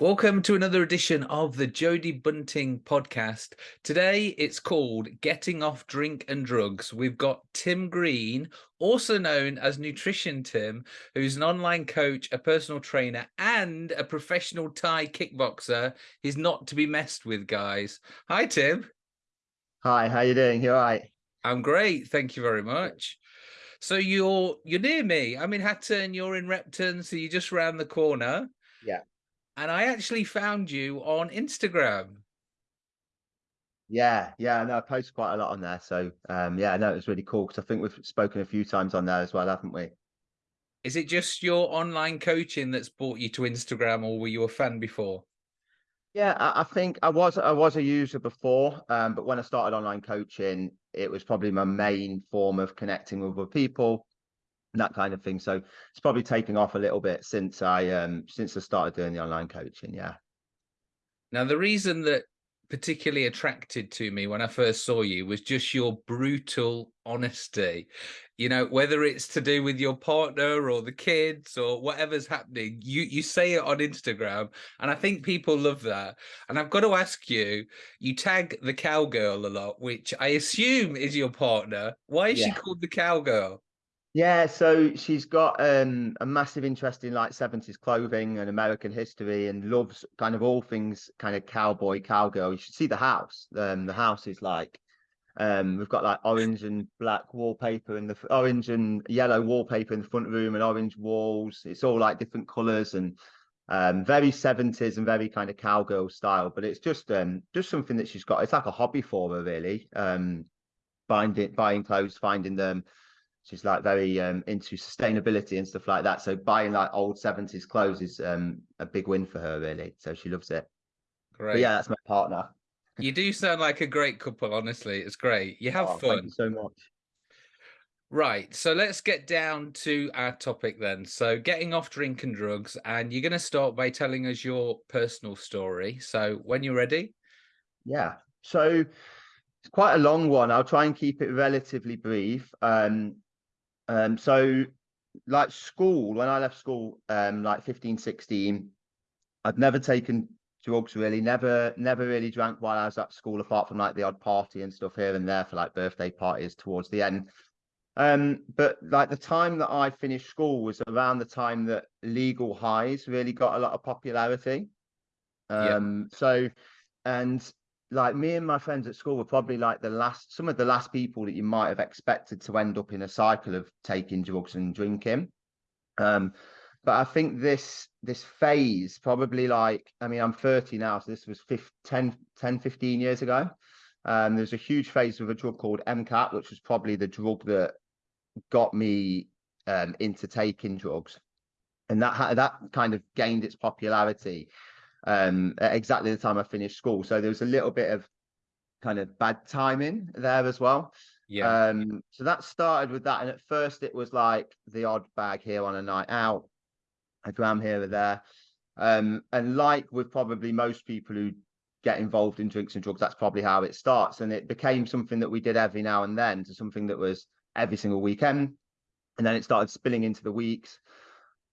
Welcome to another edition of the Jody Bunting podcast. Today it's called Getting Off Drink and Drugs. We've got Tim Green, also known as Nutrition Tim, who's an online coach, a personal trainer, and a professional Thai kickboxer. He's not to be messed with, guys. Hi, Tim. Hi, how you doing? You all right? I'm great. Thank you very much. So you're you're near me. I'm in Hatton, you're in Repton, so you're just around the corner. Yeah and I actually found you on Instagram. Yeah, yeah, no, I post quite a lot on there. So um, yeah, no, it was really cool because I think we've spoken a few times on there as well, haven't we? Is it just your online coaching that's brought you to Instagram, or were you a fan before? Yeah, I, I think I was I was a user before, um, but when I started online coaching, it was probably my main form of connecting with other people that kind of thing. So it's probably taken off a little bit since I um since I started doing the online coaching. Yeah. Now the reason that particularly attracted to me when I first saw you was just your brutal honesty. You know, whether it's to do with your partner or the kids or whatever's happening, you you say it on Instagram, and I think people love that. And I've got to ask you, you tag the cowgirl a lot, which I assume is your partner. Why is yeah. she called the cowgirl? Yeah, so she's got um, a massive interest in like 70s clothing and American history and loves kind of all things kind of cowboy, cowgirl. You should see the house. Um, the house is like, um, we've got like orange and black wallpaper in the orange and yellow wallpaper in the front room and orange walls. It's all like different colors and um, very 70s and very kind of cowgirl style. But it's just um, just something that she's got. It's like a hobby for her, really. Um, buying, buying clothes, finding them she's like very um, into sustainability and stuff like that. So buying like old 70s clothes is um, a big win for her, really. So she loves it. Great. But yeah, that's my partner. You do sound like a great couple, honestly. It's great. You have oh, fun. You so much. Right. So let's get down to our topic then. So getting off drink and drugs. And you're going to start by telling us your personal story. So when you're ready. Yeah. So it's quite a long one. I'll try and keep it relatively brief. Um, um, so like school, when I left school, um, like 15, 16, I'd never taken drugs really, never, never really drank while I was at school, apart from like the odd party and stuff here and there for like birthday parties towards the end. Um, but like the time that I finished school was around the time that legal highs really got a lot of popularity. Um, yeah. so and like me and my friends at school were probably like the last some of the last people that you might have expected to end up in a cycle of taking drugs and drinking. Um but i think this this phase probably like i mean i'm 30 now so this was 15, 10 10 15 years ago. Um there's a huge phase with a drug called mcat which was probably the drug that got me um into taking drugs. And that that kind of gained its popularity um, at exactly the time I finished school. So there was a little bit of kind of bad timing there as well. Yeah. Um, so that started with that. And at first it was like the odd bag here on a night out, a gram here or there. Um, and like with probably most people who get involved in drinks and drugs, that's probably how it starts. And it became something that we did every now and then to something that was every single weekend. And then it started spilling into the weeks.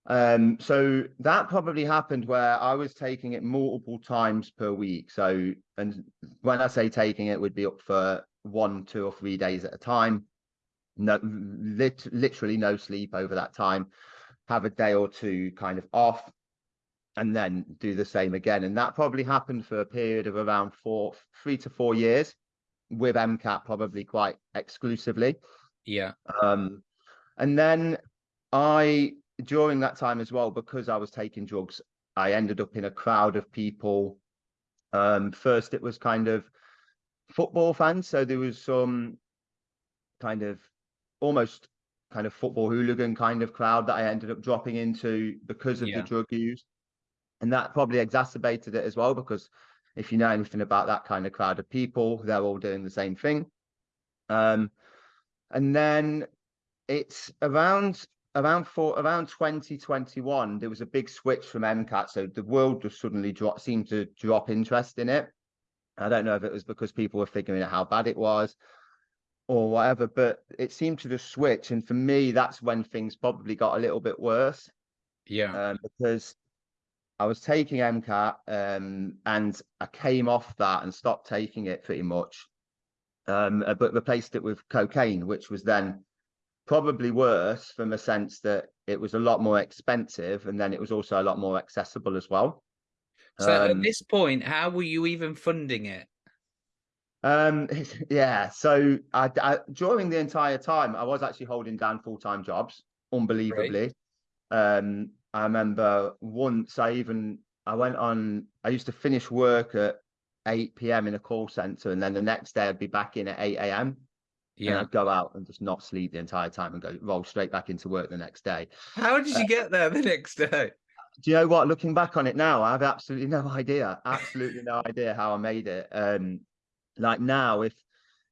Um, so that probably happened where I was taking it multiple times per week. So, and when I say taking it, would be up for one, two, or three days at a time. No, lit, literally no sleep over that time. Have a day or two kind of off, and then do the same again. And that probably happened for a period of around four, three to four years, with MCAT probably quite exclusively. Yeah. Um, and then I during that time as well, because I was taking drugs, I ended up in a crowd of people. Um, first, it was kind of football fans, so there was some kind of almost kind of football hooligan kind of crowd that I ended up dropping into because of yeah. the drug use, and that probably exacerbated it as well. Because if you know anything about that kind of crowd of people, they're all doing the same thing. Um, and then it's around around for around 2021 there was a big switch from mcat so the world just suddenly dropped seemed to drop interest in it. I don't know if it was because people were figuring out how bad it was or whatever but it seemed to just switch and for me that's when things probably got a little bit worse. Yeah. Um, because I was taking MCAT um, and I came off that and stopped taking it pretty much, um, uh, but replaced it with cocaine, which was then probably worse from a sense that it was a lot more expensive and then it was also a lot more accessible as well. So um, at this point, how were you even funding it? Um, yeah, so I, I, during the entire time, I was actually holding down full time jobs, unbelievably. Um, I remember once I even I went on. I used to finish work at eight p.m. in a call center, and then the next day I'd be back in at eight a.m. Yeah, and I'd go out and just not sleep the entire time and go roll straight back into work the next day. How did you uh, get there the next day? Do you know what? Looking back on it now, I have absolutely no idea. Absolutely no idea how I made it. Um, like now, if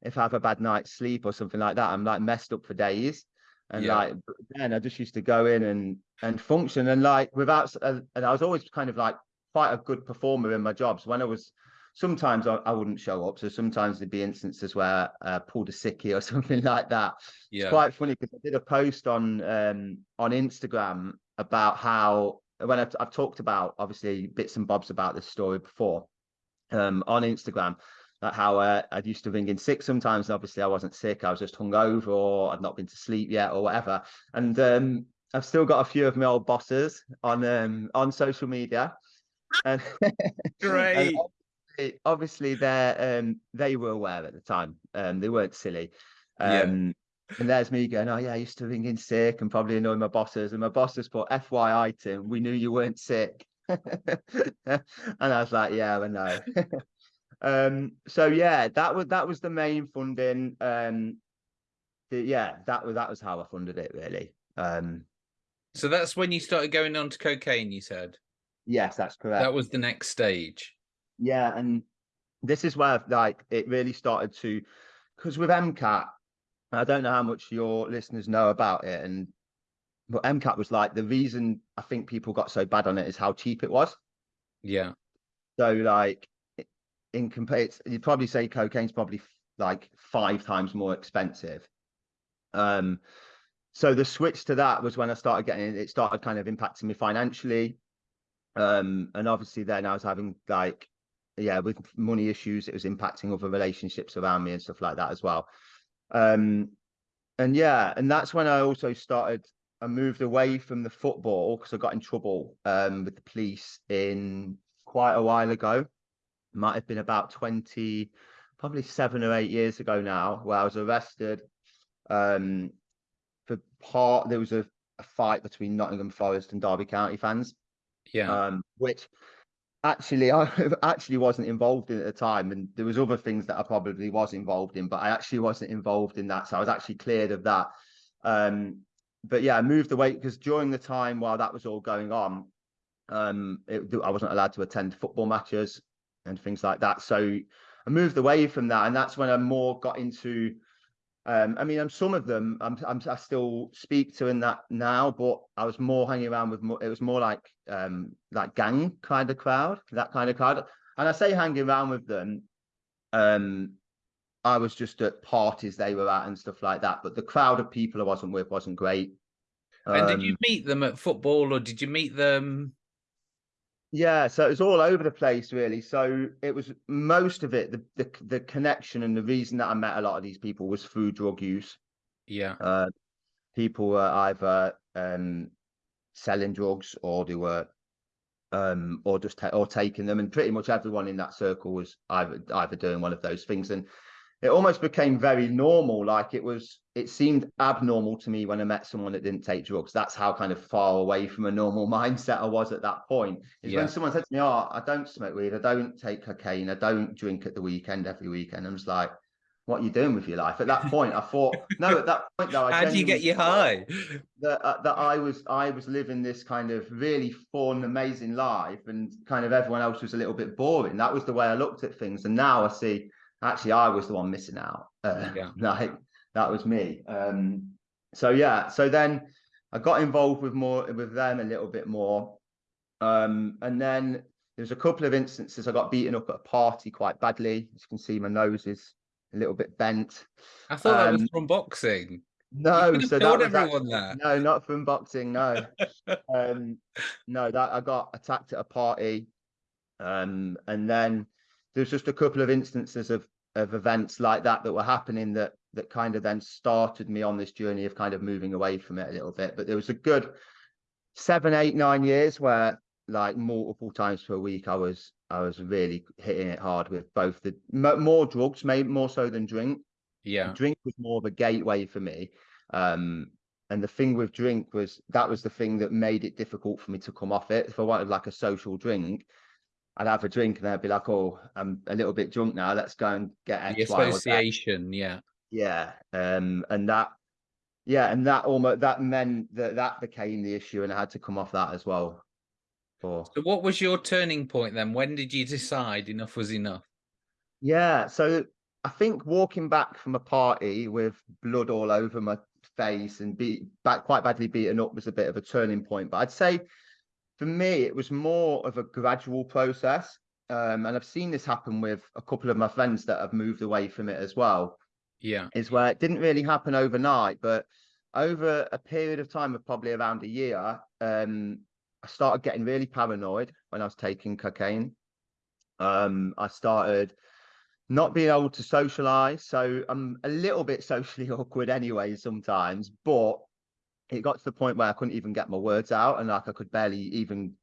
if I have a bad night's sleep or something like that, I'm like messed up for days. And yeah. like then I just used to go in and and function and like without uh, and I was always kind of like quite a good performer in my jobs. When I was sometimes I, I wouldn't show up, so sometimes there'd be instances where I uh, pulled a sickie or something like that. Yeah. It's quite funny because I did a post on um on Instagram about how when I've, I've talked about obviously bits and bobs about this story before um on Instagram Like how uh, I'd used to ring in sick sometimes. And obviously, I wasn't sick; I was just hungover, or I'd not been to sleep yet, or whatever. And um, I've still got a few of my old bosses on um, on social media. And great. and obviously, obviously, they um, they were aware at the time. Um, they weren't silly. Um, yeah. And there's me going, oh yeah, I used to ring in sick and probably annoy my bosses. And my bosses put, FYI, Tim, we knew you weren't sick. and I was like, yeah, I know. Um, so yeah, that was that was the main funding. Um, the, yeah, that was that was how I funded it really. Um, so that's when you started going on to cocaine. You said. Yes, that's correct. That was the next stage. Yeah, and this is where like it really started to, because with MCAT, I don't know how much your listeners know about it, and but MCAT was like the reason I think people got so bad on it is how cheap it was. Yeah. So like in compare, you'd probably say cocaine's probably like five times more expensive. Um, so the switch to that was when I started getting it started kind of impacting me financially. Um, and obviously then I was having like, yeah, with money issues, it was impacting other relationships around me and stuff like that as well. Um, and yeah, and that's when I also started. I moved away from the football because I got in trouble um, with the police in quite a while ago might have been about 20, probably seven or eight years ago now, where I was arrested um, for part, there was a, a fight between Nottingham Forest and Derby County fans. Yeah. Um, which actually I actually wasn't involved in at the time, and there was other things that I probably was involved in, but I actually wasn't involved in that, so I was actually cleared of that. Um, but yeah, I moved away because during the time while that was all going on, um, it, I wasn't allowed to attend football matches and things like that. So I moved away from that, and that's when I more got into. Um, I mean, I'm some of them I'm, I'm, i still speak to in that now, but I was more hanging around with more. It was more like um, like gang kind of crowd, that kind of crowd. And I say hanging around with them. Um, I was just at parties they were at and stuff like that, but the crowd of people I wasn't with wasn't great. And did you um, meet them at football, or did you meet them yeah, so it was all over the place, really. So it was most of it, the, the the connection and the reason that I met a lot of these people was through drug use. Yeah. Uh, people were either um, selling drugs or they were um, or just ta- or taking them, and pretty much everyone in that circle was either either doing one of those things. And it almost became very normal. Like it was, it seemed abnormal to me when I met someone that didn't take drugs. That's how kind of far away from a normal mindset I was at that point. Is yeah. when someone said to me, "Oh, I don't smoke weed, I don't take cocaine, I don't drink at the weekend every weekend." I'm just like, "What are you doing with your life?" At that point, I thought, no. At that point, though, I how do you get you high? That uh, that I was I was living this kind of really fun, amazing life, and kind of everyone else was a little bit boring. That was the way I looked at things, and now I see actually I was the one missing out. Uh, yeah. Like that was me. Um, so yeah, so then I got involved with more with them a little bit more. Um, and then there's a couple of instances I got beaten up at a party quite badly. As you can see, my nose is a little bit bent. I thought um, that was um, from boxing. No, so that was everyone that. No, not from boxing. No, um, no, that I got attacked at a party, um, and then there's just a couple of instances of of events like that that were happening that that kind of then started me on this journey of kind of moving away from it a little bit. But there was a good seven, eight, nine years where like multiple times per week I was I was really hitting it hard with both the more drugs, maybe more so than drink. Yeah, drink was more of a gateway for me. Um, and the thing with drink was that was the thing that made it difficult for me to come off it. If I wanted like a social drink, I'd have a drink and I'd be like, "Oh, I'm a little bit drunk now. Let's go and get X, the association." Yeah, yeah, um, and that, yeah, and that almost that meant that that became the issue, and I had to come off that as well. For so, what was your turning point then? When did you decide enough was enough? Yeah, so I think walking back from a party with blood all over my face and be back quite badly beaten up was a bit of a turning point. But I'd say for me, it was more of a gradual process. Um, and I've seen this happen with a couple of my friends that have moved away from it as well. Yeah. Is where it didn't really happen overnight, but over a period of time of probably around a year, um, I started getting really paranoid when I was taking cocaine. Um, I started not being able to socialize. So I'm a little bit socially awkward anyway sometimes, but it got to the point where I couldn't even get my words out and like I could barely even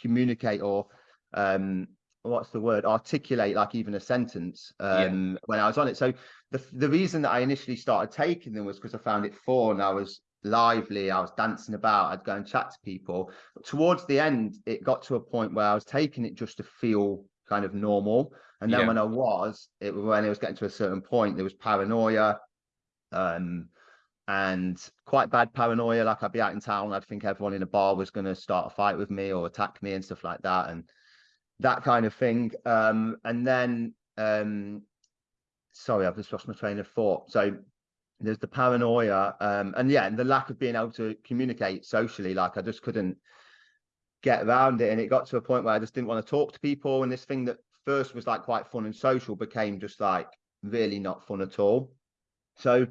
communicate or um what's the word articulate like even a sentence um yeah. when I was on it. So the the reason that I initially started taking them was because I found it fun. I was lively, I was dancing about, I'd go and chat to people. But towards the end, it got to a point where I was taking it just to feel kind of normal. And then yeah. when I was, it when it was getting to a certain point, there was paranoia. Um, and quite bad paranoia. Like I'd be out in town, I'd think everyone in a bar was going to start a fight with me or attack me and stuff like that, and that kind of thing. Um, and then, um, sorry, I've just lost my train of thought. So there's the paranoia, um, and yeah, and the lack of being able to communicate socially. Like I just couldn't get around it, and it got to a point where I just didn't want to talk to people. And this thing that first was like quite fun and social became just like really not fun at all. So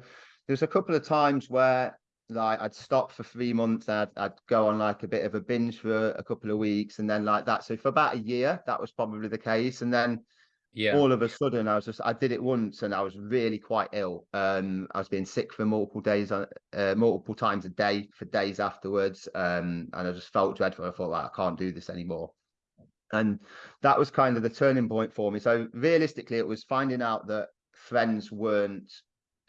there's a couple of times where like I'd stop for three months and I'd, I'd, go on like a bit of a binge for a couple of weeks and then like that. So for about a year, that was probably the case. And then yeah, all of a sudden I was just I did it once and I was really quite ill. Um, I was being sick for multiple days, uh, multiple times a day for days afterwards. Um, and I just felt dreadful. I thought like I can't do this anymore. And that was kind of the turning point for me. So realistically, it was finding out that friends weren't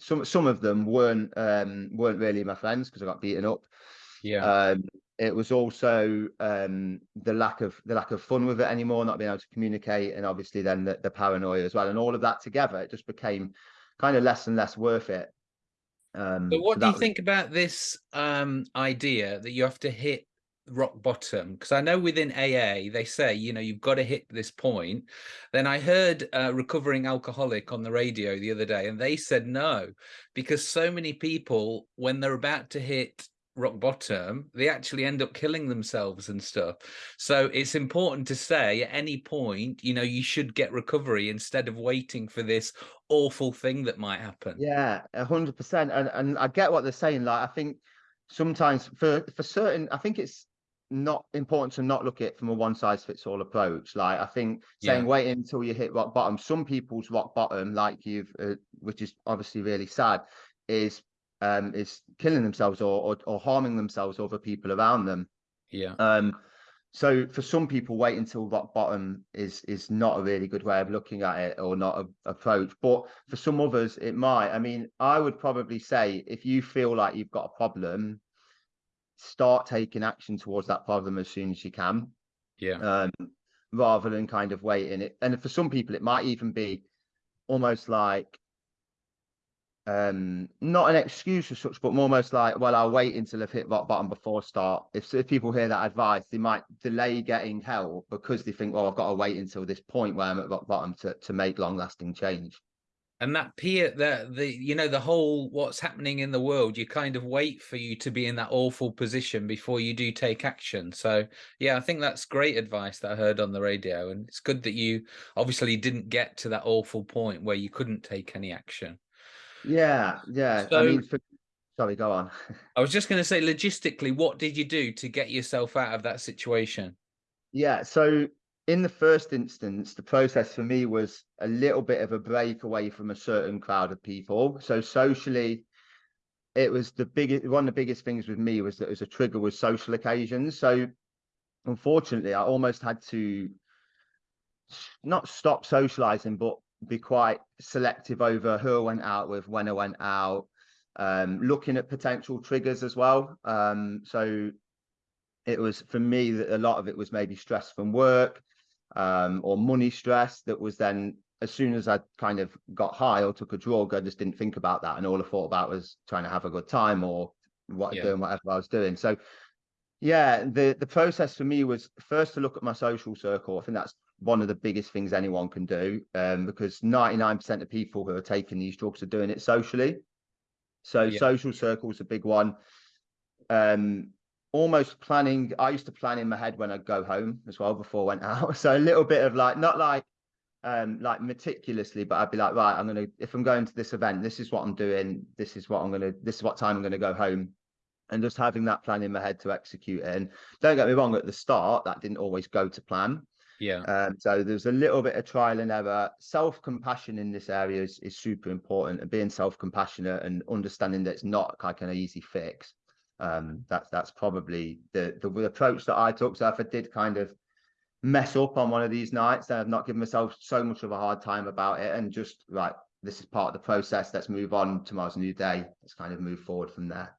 some some of them weren't um, weren't really my friends because I got beaten up. Yeah. Um, it was also um, the lack of the lack of fun with it anymore, not being able to communicate, and obviously then the, the paranoia as well, and all of that together, it just became kind of less and less worth it. Um, but what so do you was... think about this um, idea that you have to hit rock bottom because i know within aa they say you know you've got to hit this point. Then i heard a recovering alcoholic on the radio the other day and they said no because so many people when they're about to hit rock bottom they actually end up killing themselves and stuff. So it's important to say at any point you know you should get recovery instead of waiting for this awful thing that might happen. Yeah 100% and and i get what they're saying like i think sometimes for for certain i think it's not important to not look at it from a one size fits all approach. Like I think saying yeah. wait until you hit rock bottom. Some people's rock bottom, like you've, uh, which is obviously really sad, is um is killing themselves or, or or harming themselves or other people around them. Yeah. Um. So for some people, wait until rock bottom is is not a really good way of looking at it or not a approach. But for some others, it might. I mean, I would probably say if you feel like you've got a problem, start taking action towards that problem as soon as you can. Yeah. Um, rather than kind of waiting it. And for some people, it might even be almost like um not an excuse as such but almost like well i'll wait until i've hit rock bottom before start if, if people hear that advice they might delay getting help because they think well i've got to wait until this point where i'm at rock bottom to, to make long lasting change and that peer the the you know the whole what's happening in the world you kind of wait for you to be in that awful position before you do take action so yeah i think that's great advice that i heard on the radio and it's good that you obviously didn't get to that awful point where you couldn't take any action yeah yeah so, i mean for, Sorry, go on. I was just going to say, logistically, what did you do to get yourself out of that situation? Yeah, so in the first instance, the process for me was a little bit of a break away from a certain crowd of people. So socially, it was the biggest one of the biggest things with me was that as a trigger was social occasions. So unfortunately, I almost had to not stop socializing, but be quite selective over who I went out with, when I went out, um, looking at potential triggers as well. Um, so it was for me that a lot of it was maybe stress from work um, or money stress that was then as soon as I kind of got high or took a drug, I just didn't think about that. And all I thought about was trying to have a good time or what yeah. doing whatever I was doing. So yeah, the the process for me was first to look at my social circle. I think that's one of the biggest things anyone can do um, because 99% of people who are taking these drugs are doing it socially. So yeah. social circles a big one. Um, almost planning. I used to plan in my head when I'd go home as well before I went out. So a little bit of like, not like um like meticulously, but I'd be like, right, I'm gonna if I'm going to this event, this is what I'm doing, this is what I'm gonna this is what time I'm gonna go home. And just having that plan in my head to execute it. And don't get me wrong, at the start, that didn't always go to plan. Yeah. Um, so there's a little bit of trial and error. Self compassion in this area is, is super important, and being self compassionate and understanding that it's not like an easy fix. Um, that's that's probably the, the, the approach that I took. So if I did kind of mess up on one of these nights, then I've not given myself so much of a hard time about it, and just right, this is part of the process. Let's move on. Tomorrow's a new day. Let's kind of move forward from there.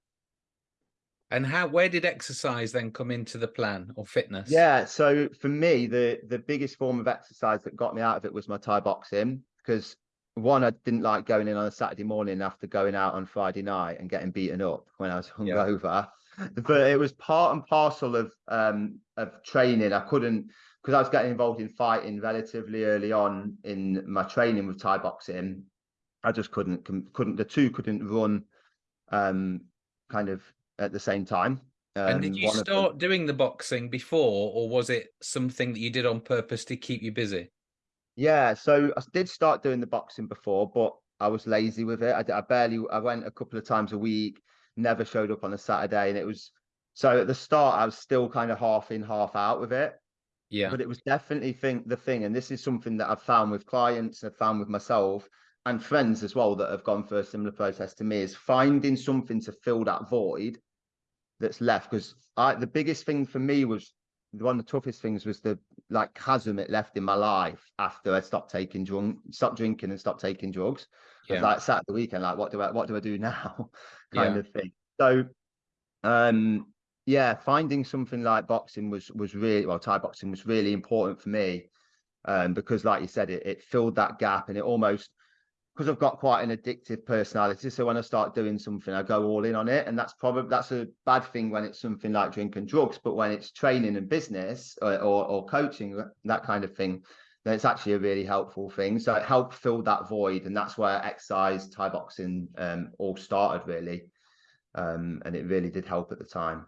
And how where did exercise then come into the plan or fitness? Yeah, so for me, the the biggest form of exercise that got me out of it was my Thai boxing because one, I didn't like going in on a Saturday morning after going out on Friday night and getting beaten up when I was hungover. Yeah. But it was part and parcel of um of training. I couldn't because I was getting involved in fighting relatively early on in my training with Thai boxing. I just couldn't couldn't the two couldn't run um kind of at the same time. Um, and did um, you start doing the boxing before, or was it something that you did on purpose to keep you busy? Yeah, so I did start doing the boxing before, but I was lazy with it. I, I barely, I went a couple of times a week, never showed up on a Saturday, and it was so at the start I was still kind of half in, half out with it. Yeah, but it was definitely think the thing, and this is something that I've found with clients, I've found with myself and friends as well that have gone through a similar process to me is finding something to fill that void that's left because I the biggest thing for me was one of the toughest things was the like chasm it left in my life after I stopped taking drunk, stopped drinking and stopped taking drugs. Yeah. like sat the weekend, like what do I what do I do now? kind yeah. of thing. So um yeah, finding something like boxing was was really well, Thai boxing was really important for me. Um, because like you said, it, it filled that gap and it almost because I've got quite an addictive personality. So when I start doing something, I go all in on it, and that's probably that's a bad thing when it's something like drinking drugs. But when it's training and business or, or, or coaching, that kind of thing, then it's actually a really helpful thing. So it helped fill that void, and that's where exercise, Thai boxing, um, all started really, um, and it really did help at the time.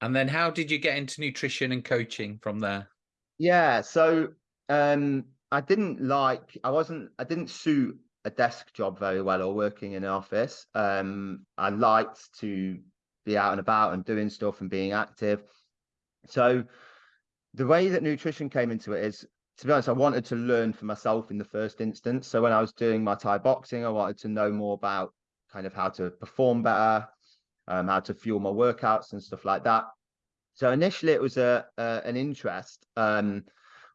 And then, how did you get into nutrition and coaching from there? Yeah, so um, I didn't like I wasn't I didn't suit a desk job very well or working in an office. Um, I liked to be out and about and doing stuff and being active. So the way that nutrition came into it is to be honest, I wanted to learn for myself in the first instance. So when I was doing my Thai boxing, I wanted to know more about kind of how to perform better, um, how to fuel my workouts and stuff like that. So initially it was a, a an interest. Um,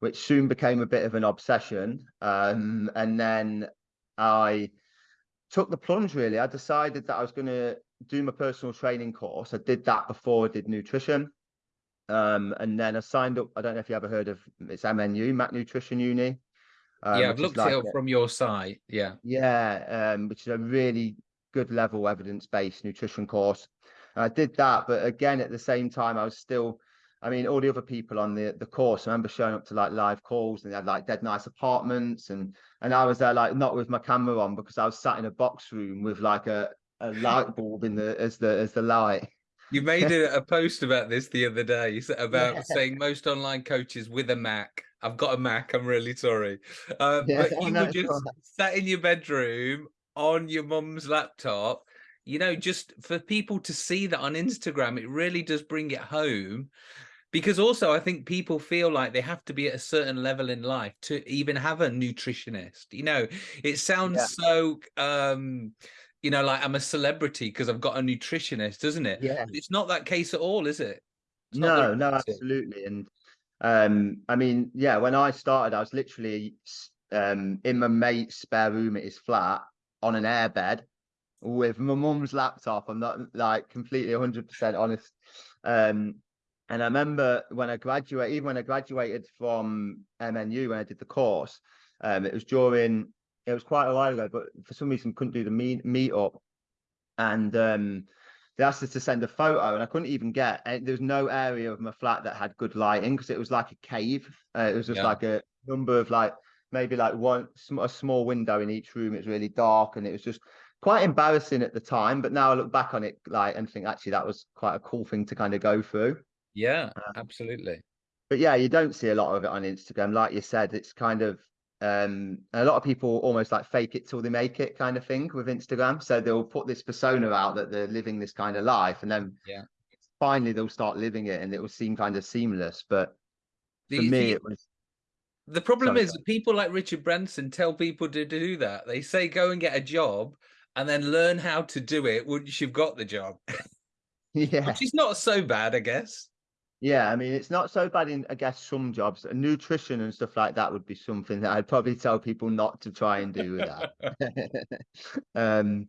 which soon became a bit of an obsession. Um, and then I took the plunge really. I decided that I was going to do my personal training course. I did that before I did nutrition. Um, and then I signed up. I don't know if you ever heard of it's MNU, Mac Nutrition Uni. Um, yeah, I've looked like it up from your site. Yeah. Yeah, um, which is a really good level evidence based nutrition course. And I did that, but again, at the same time, I was still I mean, all the other people on the the course, I remember showing up to like live calls and they had like dead nice apartments and and I was there like not with my camera on because I was sat in a box room with like a, a light bulb in the as the as the light. You made a, a post about this the other day about yeah. saying most online coaches with a Mac. I've got a Mac. I'm really sorry, uh, yeah, but you were just sat in your bedroom on your mum's laptop You know, just for people to see that on Instagram, it really does bring it home. Because also, I think people feel like they have to be at a certain level in life to even have a nutritionist. You know, it sounds Yeah. so, um, you know, like I'm a celebrity because I've got a nutritionist, doesn't it? Yeah. It's not that case at all, is it? It's No, no, absolutely. And um, I mean, yeah, when I started, I was literally um in my mate's spare room at his flat on an airbed with my mum's laptop. I'm not like completely 100% honest. Um, and I remember when I graduated, even when I graduated from MNU, when I did the course, um, it was during, it was quite a while ago, but for some reason couldn't do the meet meet up. And um, they asked us to send a photo, and I couldn't even get. And there was no area of my flat that had good lighting because it was like a cave. Uh, it was just Yeah. like a number of like maybe like one a small window in each room. It was really dark, and it was just quite embarrassing at the time. But now I look back on it like and think actually that was quite a cool thing to kind of go through. Yeah, absolutely. But yeah, you don't see a lot of it on Instagram. Like you said, it's kind of um a lot of people almost like fake it till they make it kind of thing with Instagram. So they'll put this persona out that they're living this kind of life, and then Yeah. finally they'll start living it, and it will seem kind of seamless. But Do for me, think- it was The problem Sorry, is that people like Richard Branson tell people to do that. They say go and get a job and then learn how to do it once you've got the job, yeah, which is not so bad, I guess. Yeah. I mean, it's not so bad in I guess some jobs. Nutrition and stuff like that would be something that I'd probably tell people not to try and do with that. um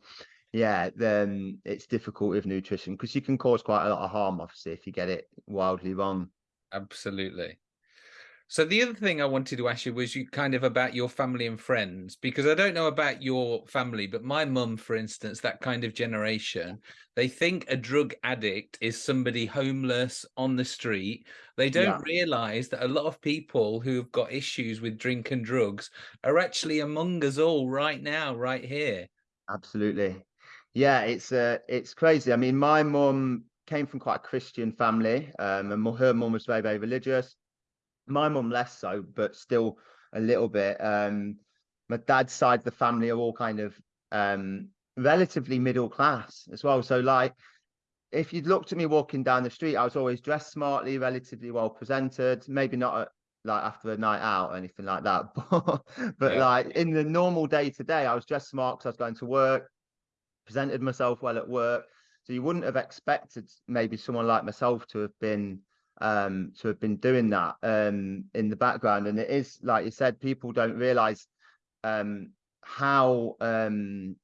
yeah then it's difficult with nutrition because you can cause quite a lot of harm obviously if you get it wildly wrong Absolutely. So the other thing I wanted to ask you was you kind of about your family and friends, because I don't know about your family, but my mum, for instance, that kind of generation, they think a drug addict is somebody homeless on the street. They don't Yeah. realize that a lot of people who've got issues with drink and drugs are actually among us all right now, right here. absolutely yeah it's uh it's crazy i mean my mum came from quite a christian family um and her mum was very very religious my mum less so but still a little bit um my dad's side of the family are all kind of um relatively middle class as well so like if you'd looked at me walking down the street, I was always dressed smartly, relatively well presented. Maybe not at, like after a night out or anything like that, but, but Yeah. like in the normal day to day, I was dressed smart because I was going to work, presented myself well at work. So you wouldn't have expected maybe someone like myself to have been um to have been doing that um in the background. And it is like you said, people don't realize um how um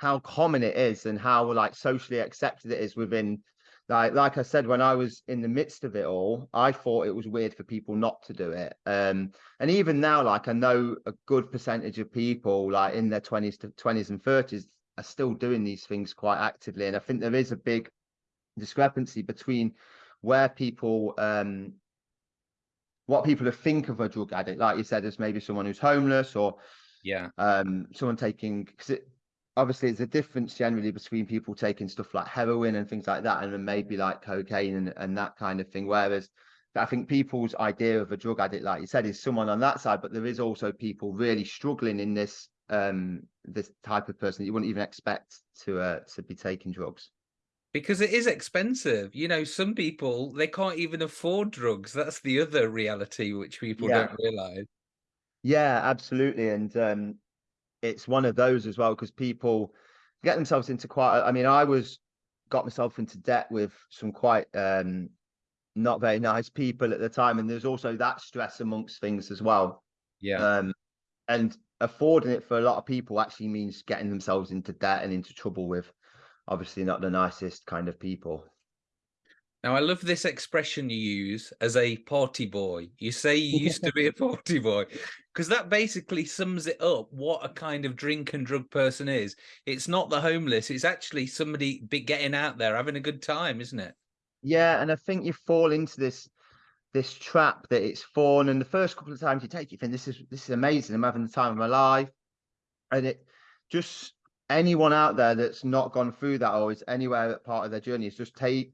how common it is and how like socially accepted it is within like like I said when I was in the midst of it all I thought it was weird for people not to do it um and even now like I know a good percentage of people like in their 20s to 20s and 30s are still doing these things quite actively and I think there is a big discrepancy between where people um what people think of a drug addict like you said as maybe someone who's homeless or Yeah. um someone taking because it obviously there's a difference generally between people taking stuff like heroin and things like that and then maybe like cocaine and, and that kind of thing whereas i think people's idea of a drug addict like you said is someone on that side but there is also people really struggling in this um this type of person that you wouldn't even expect to uh to be taking drugs Because it is expensive. You know, some people they can't even afford drugs. That's the other reality which people Yeah. don't realize. Yeah, absolutely. And um, it's one of those as well because people get themselves into quite. I mean, I was got myself into debt with some quite um, not very nice people at the time, and there's also that stress amongst things as well. Yeah. Um, and affording it for a lot of people actually means getting themselves into debt and into trouble with obviously not the nicest kind of people. Now, I love this expression you use as a party boy. You say you used to be a party boy because that basically sums it up what a kind of drink and drug person is. It's not the homeless, it's actually somebody be getting out there having a good time, isn't it? Yeah, and I think you fall into this this trap that it's fun, and the first couple of times you take, it, you think this is this is amazing. I'm having the time of my life, and it just anyone out there that's not gone through that or is anywhere at part of their journey is just take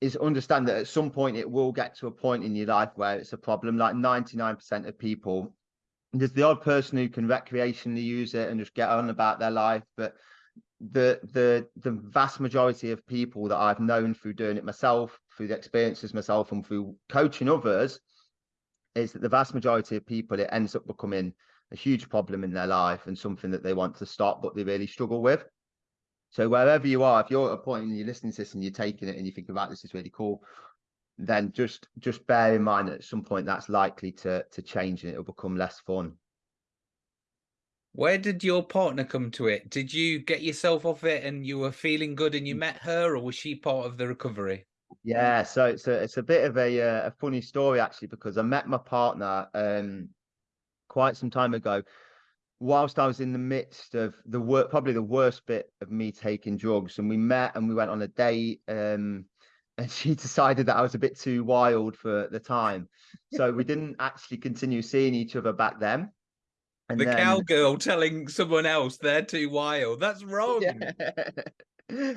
is understand that at some point it will get to a point in your life where it's a problem. Like 99% of people, there's the odd person who can recreationally use it and just get on about their life, but the the the vast majority of people that I've known through doing it myself, through the experiences myself, and through coaching others, is that the vast majority of people it ends up becoming a huge problem in their life and something that they want to stop, but they really struggle with. So wherever you are, if you're at a point in your listening to this and you're taking it and you think about this is really cool, then just just bear in mind that at some point that's likely to to change and it'll become less fun. Where did your partner come to it? Did you get yourself off it and you were feeling good and you met her, or was she part of the recovery? Yeah, so it's a it's a bit of a uh, a funny story actually because I met my partner um quite some time ago whilst I was in the midst of the work probably the worst bit of me taking drugs and we met and we went on a date um and she decided that I was a bit too wild for the time so we didn't actually continue seeing each other back then and the then... cowgirl telling someone else they're too wild. That's wrong. Yeah.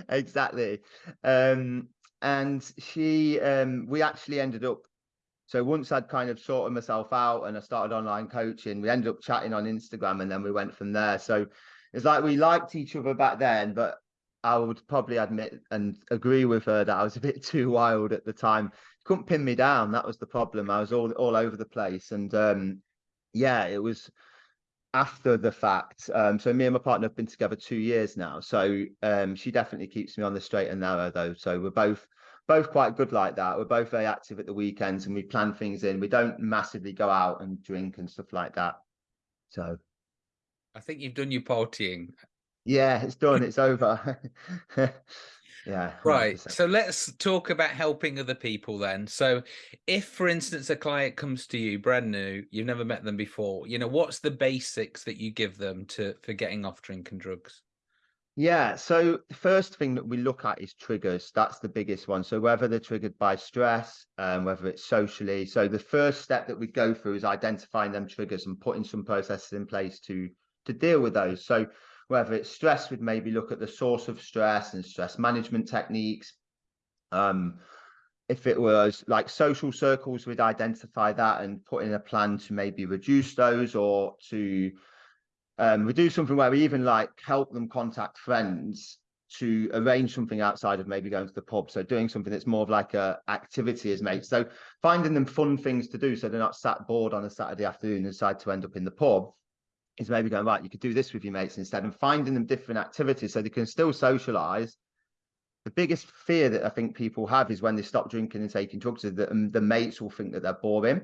exactly. Um, and she, um, we actually ended up. So once I'd kind of sorted myself out and I started online coaching, we ended up chatting on Instagram, and then we went from there. So it's like we liked each other back then, but I would probably admit and agree with her that I was a bit too wild at the time. Couldn't pin me down. That was the problem. I was all all over the place, and um, yeah, it was after the fact. Um, so me and my partner have been together two years now. So um, she definitely keeps me on the straight and narrow though. So we're both both quite good like that. We're both very active at the weekends and we plan things in. We don't massively go out and drink and stuff like that. So I think you've done your partying. Yeah, it's done. it's over. Yeah. 100%. Right. So let's talk about helping other people then. So if for instance a client comes to you brand new, you've never met them before, you know, what's the basics that you give them to for getting off drinking drugs? Yeah, so the first thing that we look at is triggers. That's the biggest one. So whether they're triggered by stress, um, whether it's socially. So the first step that we go through is identifying them triggers and putting some processes in place to to deal with those. So whether it's stress, we'd maybe look at the source of stress and stress management techniques. Um, if it was like social circles, we'd identify that and put in a plan to maybe reduce those or to um, we do something where we even like help them contact friends to arrange something outside of maybe going to the pub. So doing something that's more of like a activity as mates. So finding them fun things to do so they're not sat bored on a Saturday afternoon and decide to end up in the pub is maybe going right you could do this with your mates instead and finding them different activities so they can still socialize the biggest fear that i think people have is when they stop drinking and taking drugs is that um, the mates will think that they're boring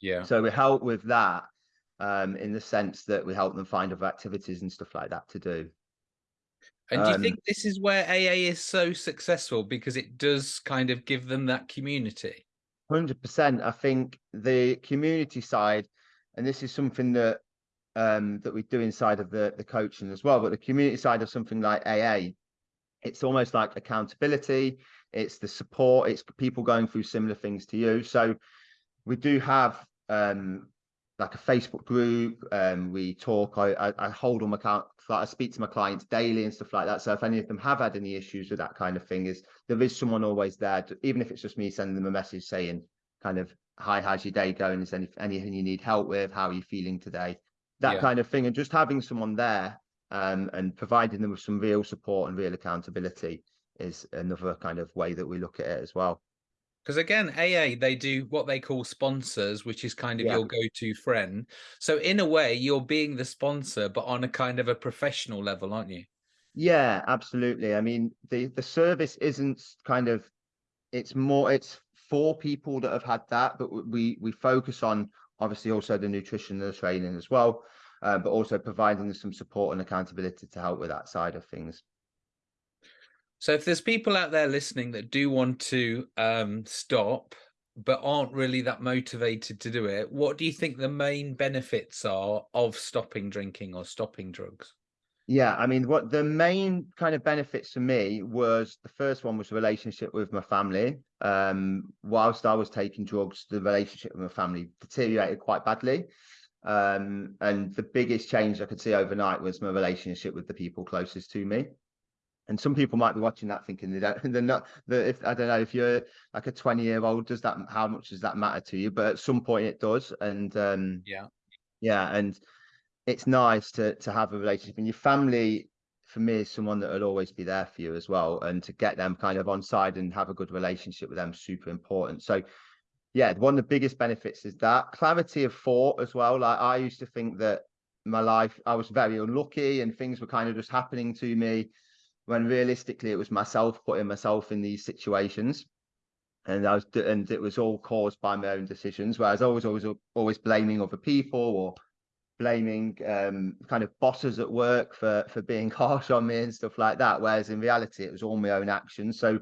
yeah so we help with that um, in the sense that we help them find other activities and stuff like that to do. And do you um, think this is where aa is so successful? Because it does kind of give them that community. 100% i think the community side and this is something that um, that we do inside of the, the coaching as well. But the community side of something like AA, it's almost like accountability, it's the support, it's people going through similar things to you. So we do have um, like a Facebook group. Um, we talk. I, I, I hold on my account. I speak to my clients daily and stuff like that. So if any of them have had any issues with that kind of thing, is there is someone always there, to, even if it's just me sending them a message saying, kind of, "Hi, how's your day going? Is any anything you need help with? How are you feeling today?" that yeah. kind of thing, and just having someone there um, and providing them with some real support and real accountability is another kind of way that we look at it as well. Because again, AA, they do what they call sponsors, which is kind of yeah. your go to friend. So, in a way, you're being the sponsor, but on a kind of a professional level, aren't you? Yeah, absolutely. I mean, the, the service isn't kind of, it's more, it's for people that have had that, but we, we focus on obviously also the nutrition and the training as well, uh, but also providing some support and accountability to help with that side of things. So if there's people out there listening that do want to um, stop, but aren't really that motivated to do it, what do you think the main benefits are of stopping drinking or stopping drugs? Yeah, I mean, what the main kind of benefits for me was the first one was the relationship with my family. Um, whilst I was taking drugs, the relationship with my family deteriorated quite badly. Um, and the biggest change I could see overnight was my relationship with the people closest to me. And some people might be watching that thinking they don't, they're not. That if I don't know if you're like a 20 year old, does that how much does that matter to you? But at some point it does. And um, yeah, yeah, and it's nice to to have a relationship and your family for me is someone that will always be there for you as well. And to get them kind of on side and have a good relationship with them, super important. So yeah, one of the biggest benefits is that clarity of thought as well. Like I used to think that my life, I was very unlucky and things were kind of just happening to me when realistically it was myself putting myself in these situations. And I was, and it was all caused by my own decisions. Whereas I was always, always blaming other people or blaming um, kind of bosses at work for for being harsh on me and stuff like that. Whereas in reality, it was all my own actions. So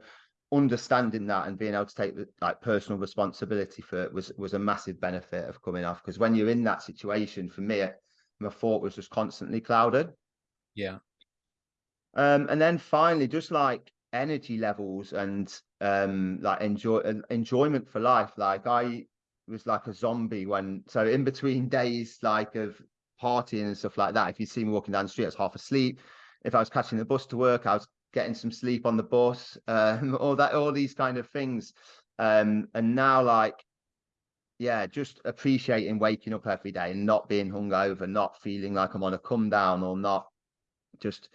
understanding that and being able to take like personal responsibility for it was was a massive benefit of coming off because when you're in that situation for me my thought was just constantly clouded yeah um and then finally just like energy levels and um like enjoy enjoyment for life like i was like a zombie when so in between days like of partying and stuff like that if you see me walking down the street i was half asleep if i was catching the bus to work i was getting some sleep on the bus, um, all that, all these kind of things. Um, and now, like, yeah, just appreciating waking up every day and not being hungover, not feeling like I'm on a come down or not just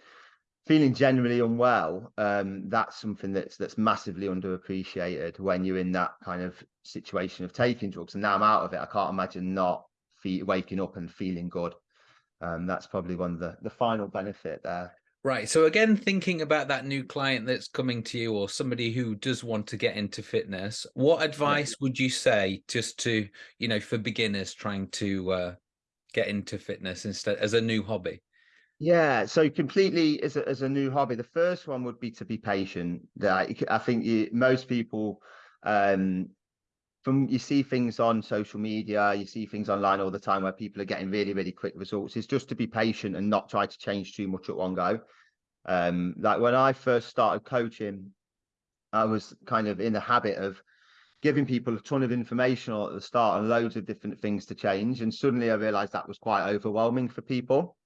feeling generally unwell. Um, that's something that's that's massively underappreciated when you're in that kind of situation of taking drugs. And now I'm out of it. I can't imagine not fe- waking up and feeling good. Um, that's probably one of the the final benefit there. Right. So again, thinking about that new client that's coming to you or somebody who does want to get into fitness, what advice would you say just to, you know, for beginners trying to uh, get into fitness instead as a new hobby? Yeah, so completely as a, as a new hobby, the first one would be to be patient. That I think you, most people, um, from you see things on social media, you see things online all the time where people are getting really, really quick results. Is just to be patient and not try to change too much at one go. Um, like when I first started coaching, I was kind of in the habit of giving people a ton of information at the start and loads of different things to change. And suddenly I realized that was quite overwhelming for people.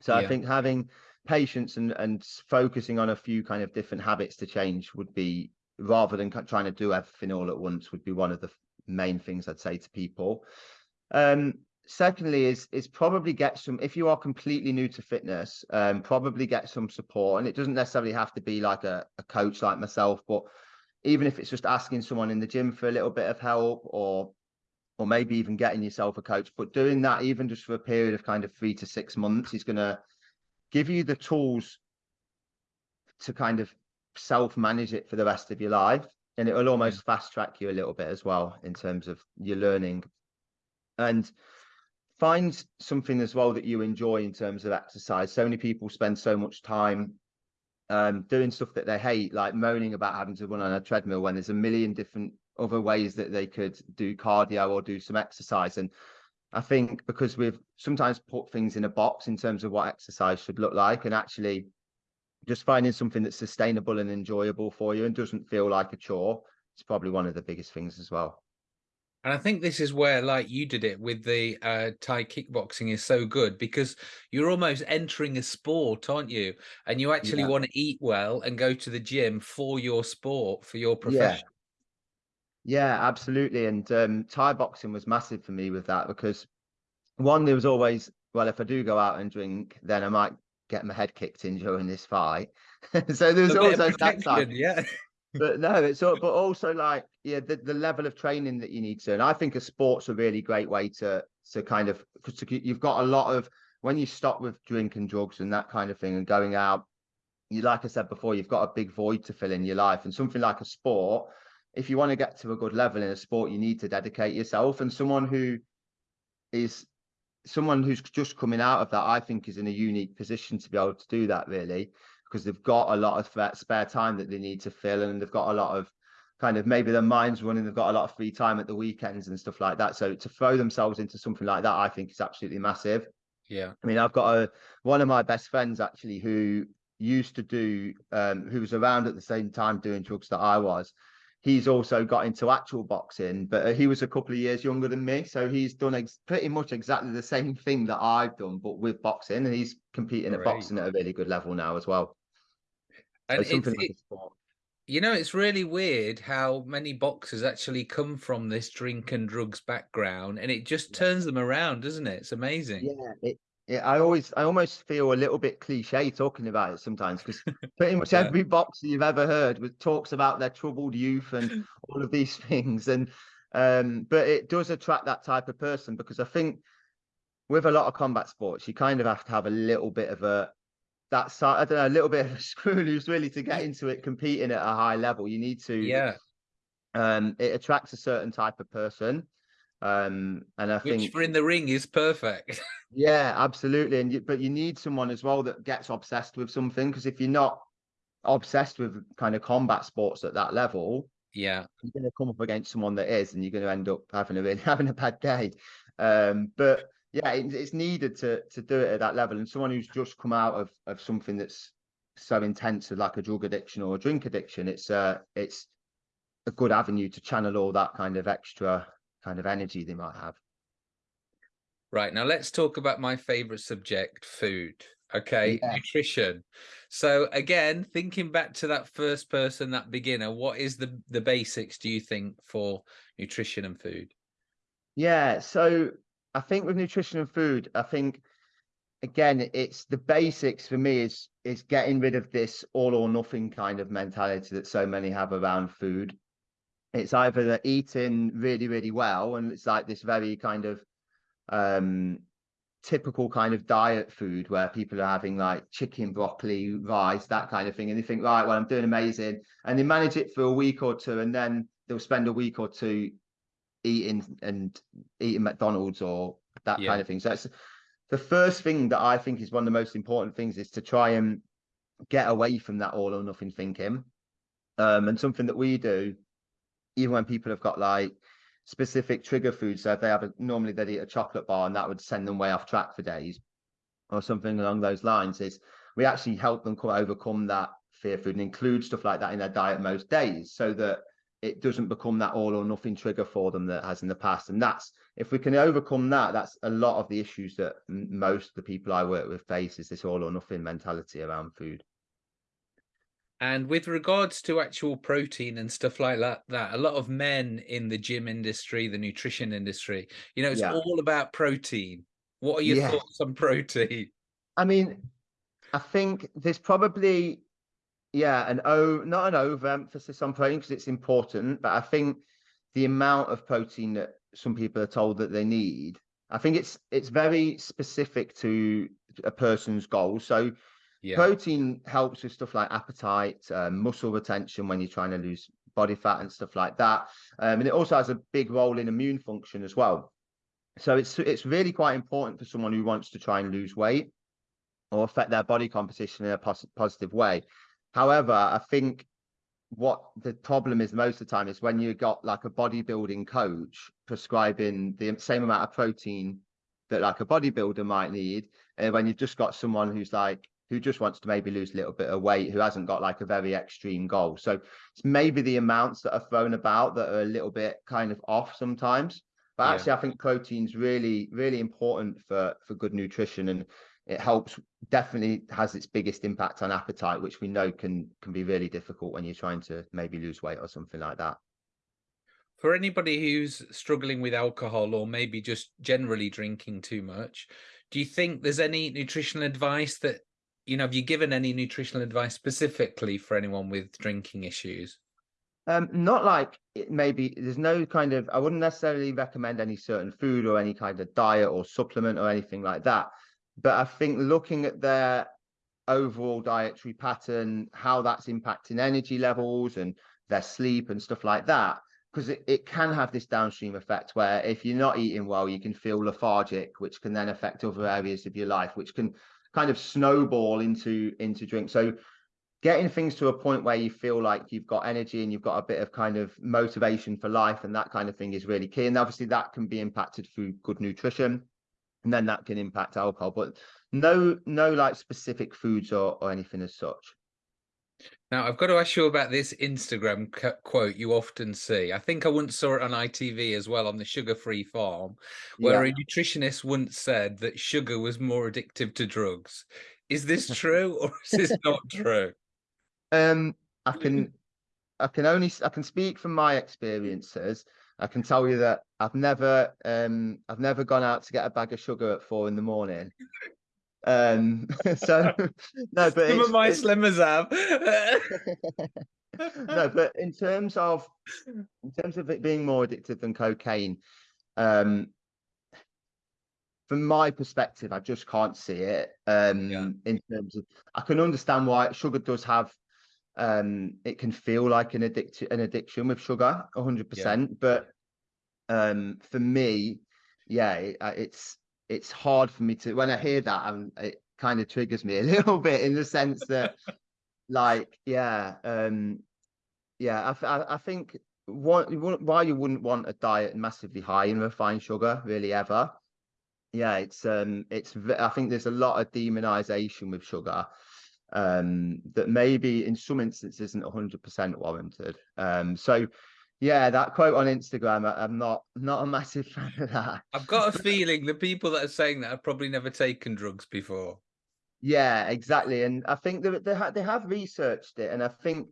So yeah. I think having patience and, and focusing on a few kind of different habits to change would be rather than trying to do everything all at once would be one of the main things I'd say to people. Um, secondly is is probably get some if you are completely new to fitness um probably get some support and it doesn't necessarily have to be like a, a coach like myself but even if it's just asking someone in the gym for a little bit of help or or maybe even getting yourself a coach but doing that even just for a period of kind of three to six months is going to give you the tools to kind of self manage it for the rest of your life and it will almost fast track you a little bit as well in terms of your learning. And find something as well that you enjoy in terms of exercise. So many people spend so much time um, doing stuff that they hate like moaning about having to run on a treadmill when there's a million different other ways that they could do cardio or do some exercise and i think because we've sometimes put things in a box in terms of what exercise should look like and actually just finding something that's sustainable and enjoyable for you and doesn't feel like a chore it's probably one of the biggest things as well and I think this is where, like you did it with the uh, Thai kickboxing, is so good because you're almost entering a sport, aren't you? And you actually yeah. want to eat well and go to the gym for your sport, for your profession. Yeah, absolutely. And um, Thai boxing was massive for me with that because one, there was always, well, if I do go out and drink, then I might get my head kicked in during this fight. so there's also that side. Yeah but no, it's all, but also like yeah, the, the level of training that you need to. And I think a sport's a really great way to to kind of because you've got a lot of when you stop with drinking drugs and that kind of thing and going out. You like I said before, you've got a big void to fill in your life, and something like a sport. If you want to get to a good level in a sport, you need to dedicate yourself. And someone who is someone who's just coming out of that, I think, is in a unique position to be able to do that. Really, because they've got a lot of spare time that they need to fill and they've got a lot of kind of maybe their minds running they've got a lot of free time at the weekends and stuff like that so to throw themselves into something like that i think is absolutely massive yeah i mean i've got a one of my best friends actually who used to do um who was around at the same time doing drugs that i was he's also got into actual boxing but uh, he was a couple of years younger than me so he's done ex- pretty much exactly the same thing that i've done but with boxing and he's competing Great. at boxing at a really good level now as well and so it's, like it, you know, it's really weird how many boxers actually come from this drink and drugs background, and it just turns them around, doesn't it? It's amazing. Yeah, it Yeah, I always, I almost feel a little bit cliche talking about it sometimes because pretty much Yeah. every boxer you've ever heard with talks about their troubled youth and all of these things. And um, but it does attract that type of person because I think with a lot of combat sports, you kind of have to have a little bit of a that side, I don't know, a little bit of a screw loose really to get into it competing at a high level. You need to, Yeah. um, it attracts a certain type of person. Um, and I Which think for in the ring is perfect. yeah, absolutely. And you, but you need someone as well that gets obsessed with something because if you're not obsessed with kind of combat sports at that level, yeah. you're going to come up against someone that is, and you're going to end up having a really having a bad day. Um, but yeah, it, it's needed to to do it at that level, and someone who's just come out of of something that's so intense, like a drug addiction or a drink addiction, it's uh it's a good avenue to channel all that kind of extra kind of energy they might have. Right. Now let's talk about my favorite subject, food. Okay. Yeah. Nutrition. So again, thinking back to that first person, that beginner, what is the the basics do you think for nutrition and food? Yeah, so I think with nutrition and food, I think again, it's the basics for me is is getting rid of this all or nothing kind of mentality that so many have around food. It's either they're eating really, really well, and it's like this very kind of um typical kind of diet food where people are having like chicken, broccoli, rice, that kind of thing, and they think, right, well, I'm doing amazing, and they manage it for a week or two, and then they'll spend a week or two eating and eating McDonald's or that Yeah. kind of thing. So it's the first thing that I think is one of the most important things is to try and get away from that all or nothing thinking. Um, and something that we do, even when people have got like specific trigger foods, so they have a, normally they'd eat a chocolate bar and that would send them way off track for days or something along those lines, is we actually help them co- overcome that fear food and include stuff like that in their diet most days so that it doesn't become that all or nothing trigger for them that has in the past. And that's if we can overcome that, that's a lot of the issues that most of the people I work with face is this all or nothing mentality around food. And with regards to actual protein and stuff like that, that a lot of men in the gym industry, the nutrition industry, you know, it's Yeah. all about protein. What are your Yeah. thoughts on protein? I mean, I think there's probably yeah, an o not an overemphasis on protein because it's important, but I think the amount of protein that some people are told that they need, I think it's it's very specific to a person's goal. So Yeah. protein helps with stuff like appetite, um, muscle retention when you're trying to lose body fat and stuff like that. Um, and it also has a big role in immune function as well. So it's it's really quite important for someone who wants to try and lose weight or affect their body composition in a pos- positive way. However, I think what the problem is most of the time is when you've got like a bodybuilding coach prescribing the same amount of protein that like a bodybuilder might need, and when you've just got someone who's like who just wants to maybe lose a little bit of weight, who hasn't got like a very extreme goal. So it's maybe the amounts that are thrown about that are a little bit kind of off sometimes. But Yeah. actually, I think protein's really, really important for for good nutrition, and it helps. Definitely has its biggest impact on appetite, which we know can can be really difficult when you're trying to maybe lose weight or something like that. For anybody who's struggling with alcohol or maybe just generally drinking too much, do you think there's any nutritional advice that, you know, have you given any nutritional advice specifically for anyone with drinking issues? Um, not like it maybe there's no kind of I wouldn't necessarily recommend any certain food or any kind of diet or supplement or anything like that. But I think looking at their overall dietary pattern, how that's impacting energy levels and their sleep and stuff like that, because it, it can have this downstream effect where if you're not eating well, you can feel lethargic, which can then affect other areas of your life, which can kind of snowball into into drink. So getting things to a point where you feel like you've got energy and you've got a bit of kind of motivation for life and that kind of thing is really key. And obviously that can be impacted through good nutrition and then that can impact alcohol, but no, no like specific foods or, or anything as such. Now, I've got to ask you about this Instagram quote you often see. I think I once saw it on ITV as well on the Sugar Free Farm, where Yeah. a nutritionist once said that sugar was more addictive to drugs. Is this true or is this not true? Um, I can, I can only, I can speak from my experiences. I can tell you that I've never, um, I've never gone out to get a bag of sugar at four in the morning. Um, so no, but Some it's, of my slimmers have. no, but in terms of in terms of it being more addictive than cocaine, um, from my perspective, I just can't see it. Um, in terms of, I can understand why sugar does have, um, it can feel like an addiction, an addiction with sugar, hundred percent. But um, for me, yeah, it, uh, it's it's hard for me to when I hear that, and it kind of triggers me a little bit in the sense that, like, yeah, um, yeah, I, I, I think what why you wouldn't want a diet massively high in refined sugar, really ever. Yeah, it's um, it's I think there's a lot of demonization with sugar, um, that maybe in some instances isn't 100% warranted. Um, so yeah, that quote on Instagram, I, I'm not not a massive fan of that. I've got a feeling the people that are saying that have probably never taken drugs before. Yeah, exactly. And I think they they, ha- they have researched it, and I think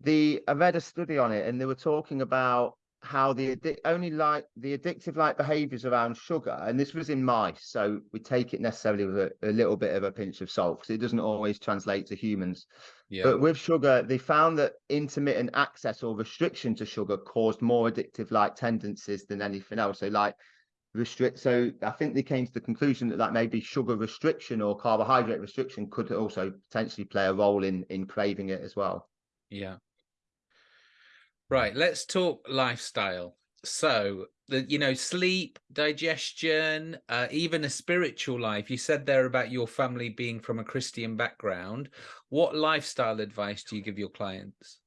the I read a study on it, and they were talking about how the only like the addictive like behaviors around sugar, and this was in mice, so we take it necessarily with a, a little bit of a pinch of salt because it doesn't always translate to humans. Yeah. But with sugar, they found that intermittent access or restriction to sugar caused more addictive like tendencies than anything else. So like restrict. So I think they came to the conclusion that that maybe sugar restriction or carbohydrate restriction could also potentially play a role in in craving it as well. Yeah. Right, let's talk lifestyle. So, the you know, sleep, digestion, uh, even a spiritual life. You said there about your family being from a Christian background. What lifestyle advice do you give your clients?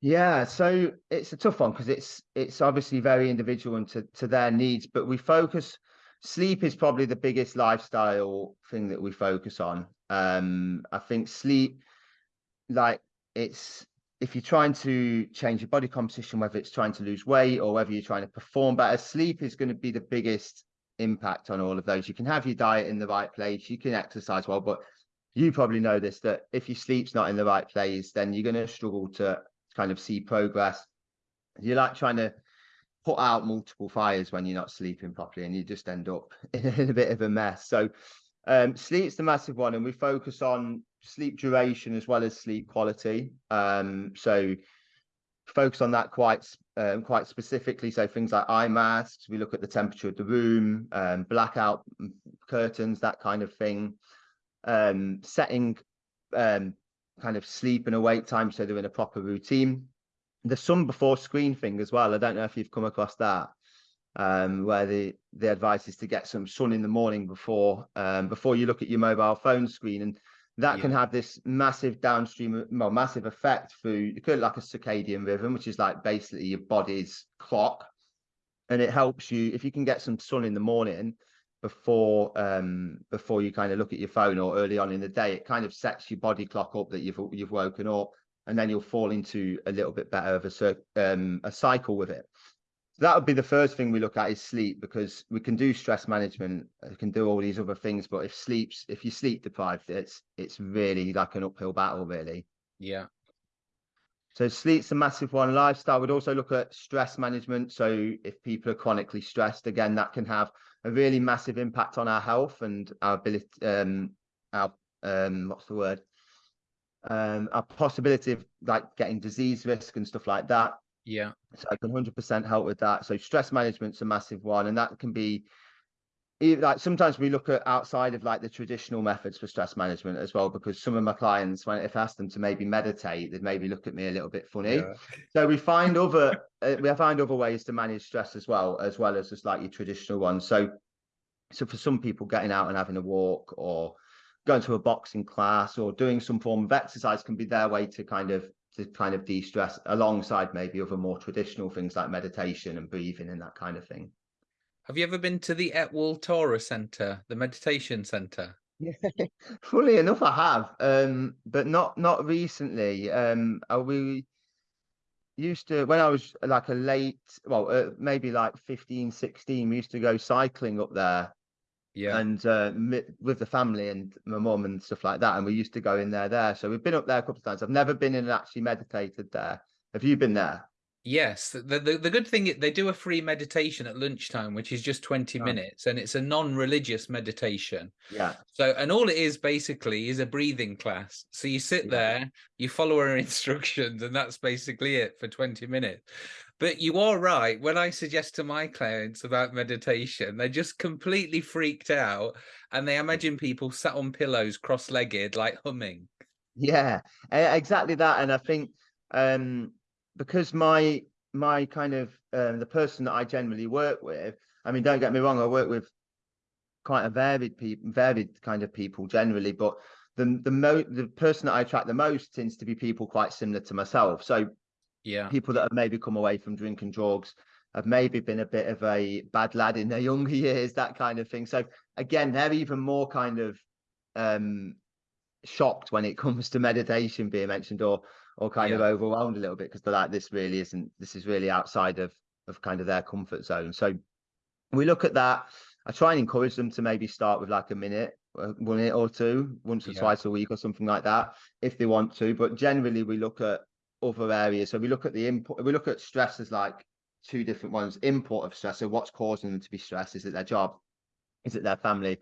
Yeah, so it's a tough one because it's it's obviously very individual and to, to their needs, but we focus sleep is probably the biggest lifestyle thing that we focus on. Um, I think sleep, like it's if you're trying to change your body composition, whether it's trying to lose weight or whether you're trying to perform better, sleep is going to be the biggest impact on all of those. You can have your diet in the right place, you can exercise well, but you probably know this that if your sleep's not in the right place, then you're going to struggle to kind of see progress. You're like trying to put out multiple fires when you're not sleeping properly, and you just end up in a bit of a mess. So, um, sleep's the massive one, and we focus on sleep duration as well as sleep quality. Um, so focus on that quite um, quite specifically. So things like eye masks, we look at the temperature of the room, um, blackout curtains, that kind of thing. Um, setting um, kind of sleep and awake time so they're in a proper routine. The sun before screen thing as well. I don't know if you've come across that. Um, where the the advice is to get some sun in the morning before um, before you look at your mobile phone screen, and that can have this massive downstream, well, massive effect through you could like a circadian rhythm, which is like basically your body's clock, and it helps you if you can get some sun in the morning before um before you kind of look at your phone or early on in the day it kind of sets your body clock up that you've you've woken up and then you'll fall into a little bit better of a um a cycle with it that would be the first thing we look at is sleep because we can do stress management we can do all these other things but if sleeps if you sleep deprived it's it's really like an uphill battle really Yeah. so sleep's a massive one. Lifestyle would also look at stress management. So if people are chronically stressed, again, that can have a really massive impact on our health and our ability, um, our um, what's the word? Um, our possibility of like getting disease risk and stuff like that. Yeah. So I can 100% help with that. So stress management's a massive one, and that can be like sometimes we look at outside of like the traditional methods for stress management as well, because some of my clients, when if I ask them to maybe meditate, they'd maybe look at me a little bit funny. Yeah. So we find other uh, we find other ways to manage stress as well, as well as just like your traditional ones. So so for some people, getting out and having a walk or going to a boxing class or doing some form of exercise can be their way to kind of to kind of de-stress alongside maybe other more traditional things like meditation and breathing and that kind of thing. Have you ever been to the Etwall Tara Centre, the meditation centre? Yeah, funnily enough, I have, um, but not not recently. Um, we used to when I was like a late, well, uh, maybe like 15, 16, we used to go cycling up there Yeah. and uh, with the family and my mum and stuff like that. And we used to go in there there. So we've been up there a couple of times. I've never been in and actually meditated there. Have you been there? Yes, the, the the good thing is they do a free meditation at lunchtime, which is just 20 Oh, minutes, and it's a non-religious meditation. yeah, So, and all it is basically is a breathing class. So you sit Yeah. there, you follow her instructions, and that's basically it for 20 minutes. But you are right. When I suggest to my clients about meditation, they're just completely freaked out and they imagine people sat on pillows cross-legged, like humming. yeah, exactly that. And I think um, because my my kind of um, the person that I generally work with, I mean, don't get me wrong, I work with quite a varied people, varied kind of people generally, but the the mo the person that I attract the most tends to be people quite similar to myself. So Yeah. people that have maybe come away from drinking drugs have maybe been a bit of a bad lad in their younger years, that kind of thing. So again, they're even more kind of um shocked when it comes to meditation being mentioned or or kind of overwhelmed a little bit because they're like this really isn't this is really outside of of kind of their comfort zone so we look at that i try and encourage them to maybe start with like a minute uh, one minute or two once or Yeah. twice a week or something like that if they want to but generally we look at other areas so we look at the input we look at stress as like two different ones input of stress so what's causing them to be stressed is it their job is it their family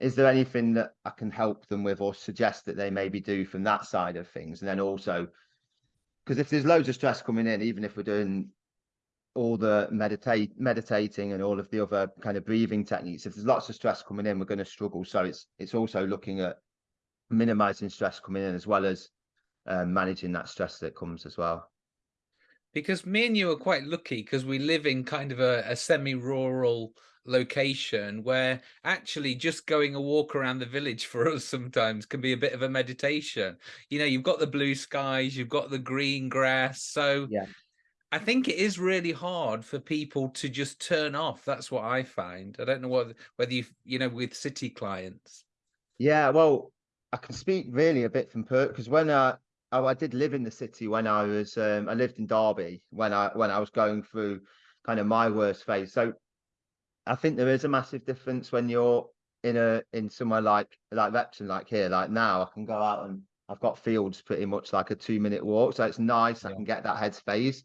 is there anything that I can help them with or suggest that they maybe do from that side of things? And then also, because if there's loads of stress coming in, even if we're doing all the meditate meditating and all of the other kind of breathing techniques, if there's lots of stress coming in, we're going to struggle. So it's it's also looking at minimizing stress coming in as well as um, managing that stress that comes as well. Because me and you are quite lucky because we live in kind of a, a semi-rural location where actually just going a walk around the village for us sometimes can be a bit of a meditation. You know, you've got the blue skies, you've got the green grass. So Yeah. I think it is really hard for people to just turn off. That's what I find. I don't know what whether you you know with city clients. Yeah, well, I can speak really a bit from Perth because when I oh, I did live in the city when I was um, I lived in Derby when I when I was going through kind of my worst phase. So I think there is a massive difference when you're in a in somewhere like like Repton, like here, like now I can go out and I've got fields pretty much like a two minute walk, so it's nice. I can get that headspace.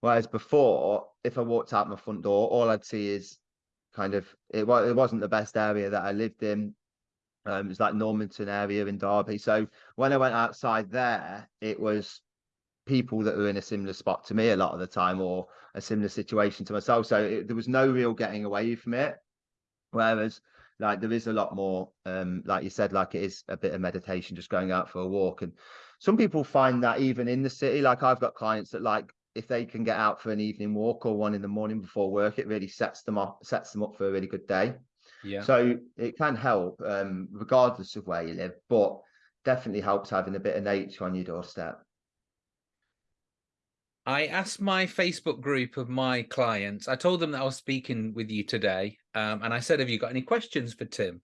Whereas before, if I walked out my front door, all I'd see is kind of it was it wasn't the best area that I lived in. Um, it's like Normanton area in Derby. So when I went outside there, it was people that were in a similar spot to me a lot of the time, or a similar situation to myself. So it, there was no real getting away from it. Whereas, like there is a lot more, um, like you said, like it is a bit of meditation, just going out for a walk. And some people find that even in the city, like I've got clients that like if they can get out for an evening walk or one in the morning before work, it really sets them up, sets them up for a really good day. Yeah. So it can help, um, regardless of where you live, but definitely helps having a bit of nature on your doorstep. I asked my Facebook group of my clients, I told them that I was speaking with you today. Um, and I said, Have you got any questions for Tim?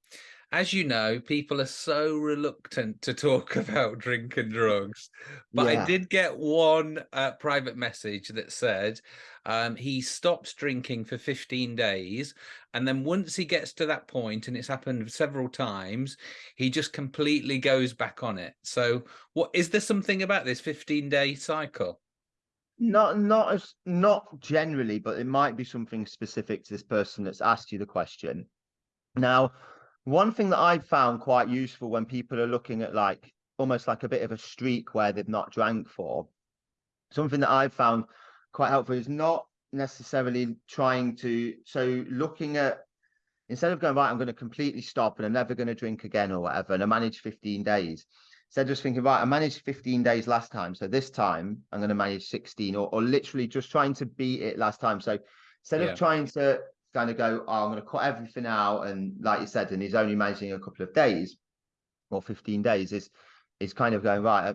As you know, people are so reluctant to talk about drink and drugs. But I did get one uh, private message that said um, he stops drinking for 15 days. And then once he gets to that point, and it's happened several times, he just completely goes back on it. So, what is there something about this 15 day cycle? Not not as not generally, but it might be something specific to this person that's asked you the question. Now, one thing that I've found quite useful when people are looking at like almost like a bit of a streak where they've not drank for, something that I've found quite helpful is not necessarily trying to so looking at instead of going right, I'm going to completely stop and I'm never going to drink again or whatever, and I manage 15 days. Instead of just thinking, right, I managed 15 days last time. So this time I'm going to manage 16 or, or literally just trying to beat it last time. So instead Yeah. of trying to kind of go, oh, I'm going to cut everything out. And like you said, and he's only managing a couple of days or 15 days is, is kind of going, right, uh,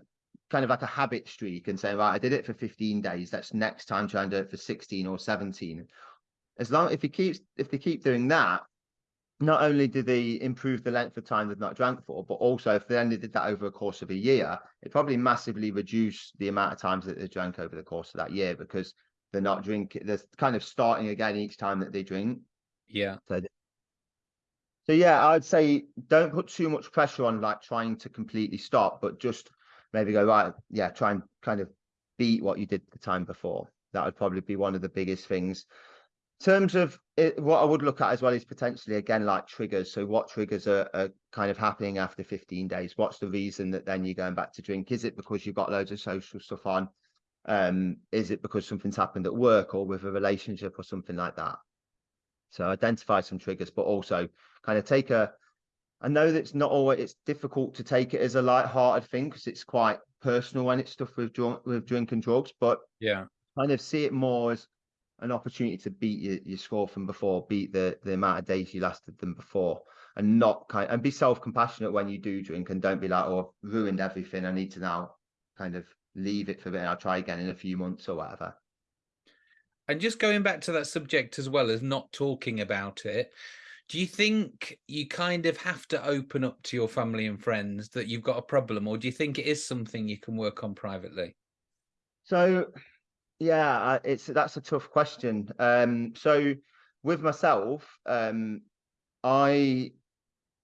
kind of like a habit streak and saying, right, I did it for 15 days. Let's next time try and do it for 16 or 17. As long if he keeps, if they keep doing that, not only do they improve the length of time they've not drank for, but also if they only did that over a course of a year, it probably massively reduce the amount of times that they drank over the course of that year because they're not drinking. They're kind of starting again each time that they drink. Yeah. So, so yeah, I'd say don't put too much pressure on like trying to completely stop, but just maybe go right. Yeah, try and kind of beat what you did the time before. that would probably be one of the biggest things. In terms of it, what I would look at as well is potentially again like triggers. So what triggers are, are kind of happening after 15 days? What's the reason that then you're going back to drink? Is it because you've got loads of social stuff on? Um, is it because something's happened at work or with a relationship or something like that? So identify some triggers, but also kind of take a. I know that it's not always it's difficult to take it as a light-hearted thing because it's quite personal when it's stuff with drunk with drink and drugs, but yeah, kind of see it more as an opportunity to beat your, your score from before, beat the the amount of days you lasted them before, and not kind and be self compassionate when you do drink, and don't be like, oh, I've ruined everything. I need to now kind of leave it for a bit. I'll try again in a few months or whatever. And just going back to that subject as well as not talking about it, do you think you kind of have to open up to your family and friends that you've got a problem, or do you think it is something you can work on privately? So, yeah, it's that's a tough question. Um, so with myself, um, I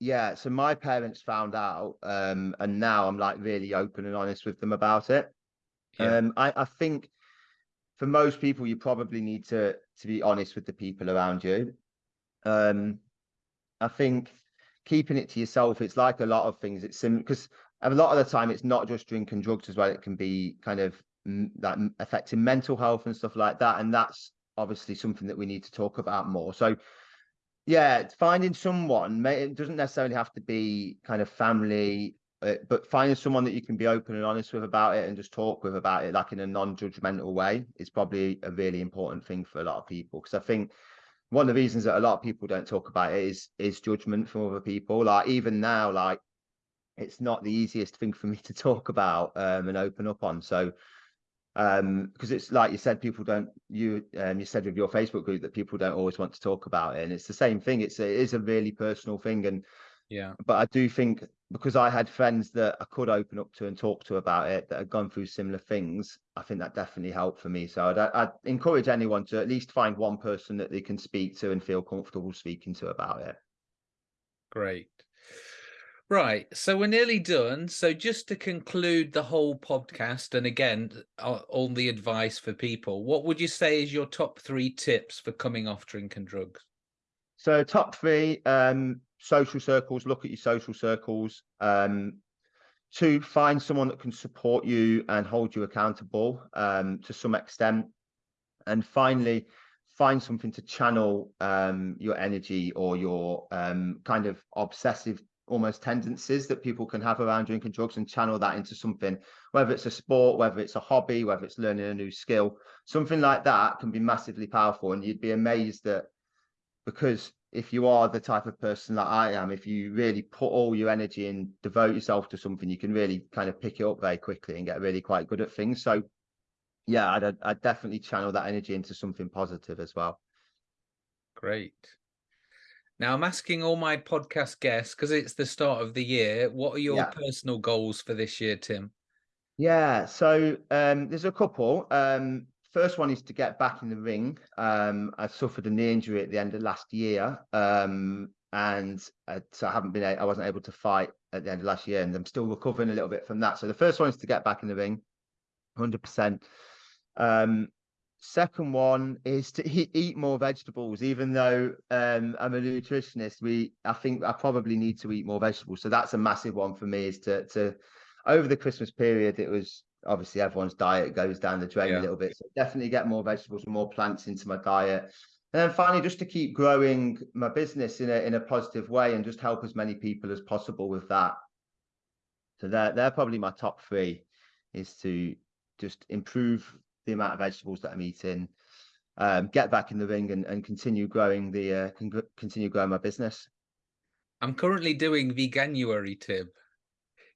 yeah, so my parents found out, um, and now I'm like really open and honest with them about it. Yeah. Um, I, I think for most people, you probably need to to be honest with the people around you. Um, I think keeping it to yourself, it's like a lot of things. It's because a lot of the time, it's not just drinking drugs as well. It can be kind of that affecting mental health and stuff like that, and that's obviously something that we need to talk about more. So yeah, finding someone, it doesn't necessarily have to be kind of family, uh, but finding someone that you can be open and honest with about it and just talk with about it, like in a non-judgmental way, is probably a really important thing for a lot of people. Because I think one of the reasons that a lot of people don't talk about it is is judgment from other people. Like even now, like it's not the easiest thing for me to talk about um, and open up on. So um because it's like you said people don't you um you said with your facebook group that people don't always want to talk about it and it's the same thing. It's a, it is a really personal thing and yeah. but i do think because i had friends that i could open up to and talk to about it that had gone through similar things i think that definitely helped for me. So i'd, I'd encourage anyone to at least find one person that they can speak to and feel comfortable speaking to about it. Great Right, so we're nearly done. So just to conclude the whole podcast, and again, all the advice for people, what would you say is your top three tips for coming off drinking drugs? So top three, um, social circles, look at your social circles. Um, two, find someone that can support you and hold you accountable um, to some extent. And finally, find something to channel um, your energy or your um, kind of obsessive almost tendencies that people can have around drinking drugs and channel that into something, whether it's a sport, whether it's a hobby, whether it's learning a new skill, something like that can be massively powerful. And you'd be amazed that because if you are the type of person that I am, if you really put all your energy and devote yourself to something, you can really kind of pick it up very quickly and get really quite good at things. So yeah, I'd, I'd definitely channel that energy into something positive as well. Great. Now I'm asking all my podcast guests because it's the start of the year. What are your yeah. personal goals for this year, Tim? Yeah, so um, there's a couple. Um, first one is to get back in the ring. Um, I suffered a knee injury at the end of last year, um, and uh, so I haven't been. I wasn't able to fight at the end of last year, and I'm still recovering a little bit from that. So the first one is to get back in the ring, hundred percent. Um, Second one is to eat, eat more vegetables. Even though um, I'm a nutritionist, we I think I probably need to eat more vegetables. So that's a massive one for me. Is to to over the Christmas period, it was obviously everyone's diet goes down the drain yeah. a little bit. So definitely get more vegetables and more plants into my diet. And then finally, just to keep growing my business in a in a positive way and just help as many people as possible with that. So they're they're probably my top three is to just improve the amount of vegetables that I'm eating, um, get back in the ring and, and continue growing the uh, con- continue growing my business. I'm currently doing veganuary, Tim.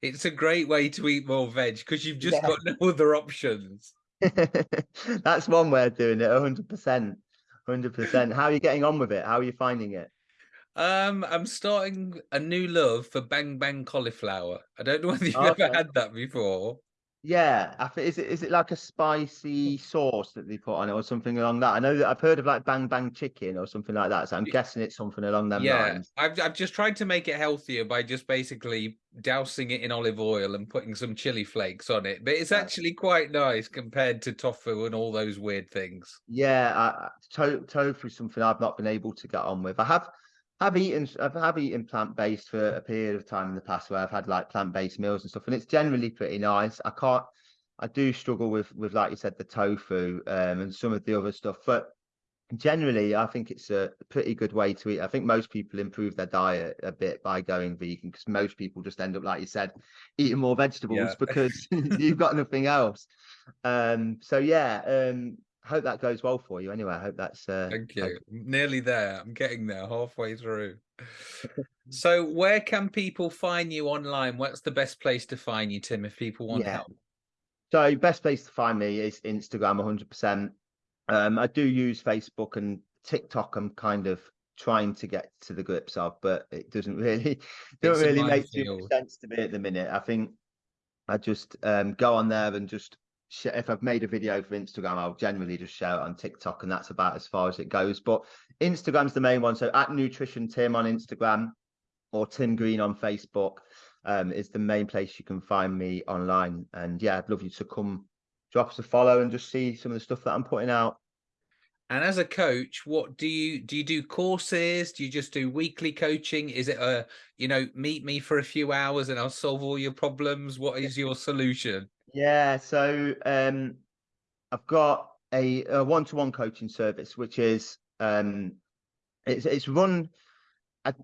It's a great way to eat more veg because you've just yeah. got no other options. That's one way of doing it, 100%. 100%. How are you getting on with it? How are you finding it? Um, I'm starting a new love for bang bang cauliflower. I don't know whether you've okay. ever had that before. Yeah, I think is it is it like a spicy sauce that they put on it or something along that? I know that I've heard of like bang bang chicken or something like that, so I'm guessing it's something along them Yeah, lines. I've I've just tried to make it healthier by just basically dousing it in olive oil and putting some chili flakes on it. But it's actually quite nice compared to tofu and all those weird things. Yeah, I- to, tofu is something I've not been able to get on with. I have have eaten I've have eaten plant based for a period of time in the past where I've had like plant based meals and stuff, and it's generally pretty nice. I can't I do struggle with with like you said the tofu um, and some of the other stuff, but generally I think it's a pretty good way to eat. I think most people improve their diet a bit by going vegan because most people just end up like you said eating more vegetables Yeah. because you've got nothing else. Um, so yeah, um, hope that goes well for you. Anyway, I hope that's uh, Thank you. I'm nearly there. I'm getting there, halfway through. So, where can people find you online? What's the best place to find you, Tim, if people want Yeah. help? So best place to find me is Instagram 100%. Um, I do use Facebook and TikTok. I'm kind of trying to get to the grips of, but it doesn't really a really make sense to me at the minute. I think I just um, go on there and just if I've made a video for Instagram, I'll generally just share it on TikTok, and that's about as far as it goes. But Instagram's the main one. So at Nutrition Tim on Instagram or Tim Green on Facebook um, is the main place you can find me online. And yeah, I'd love you to come drop us a follow and just see some of the stuff that I'm putting out. And as a coach, what do you do? You do courses? Do you just do weekly coaching? Is it a you know meet me for a few hours and I'll solve all your problems? What is your solution? Yeah, so um, I've got a, one-to-one coaching service, which is um, it's it's run.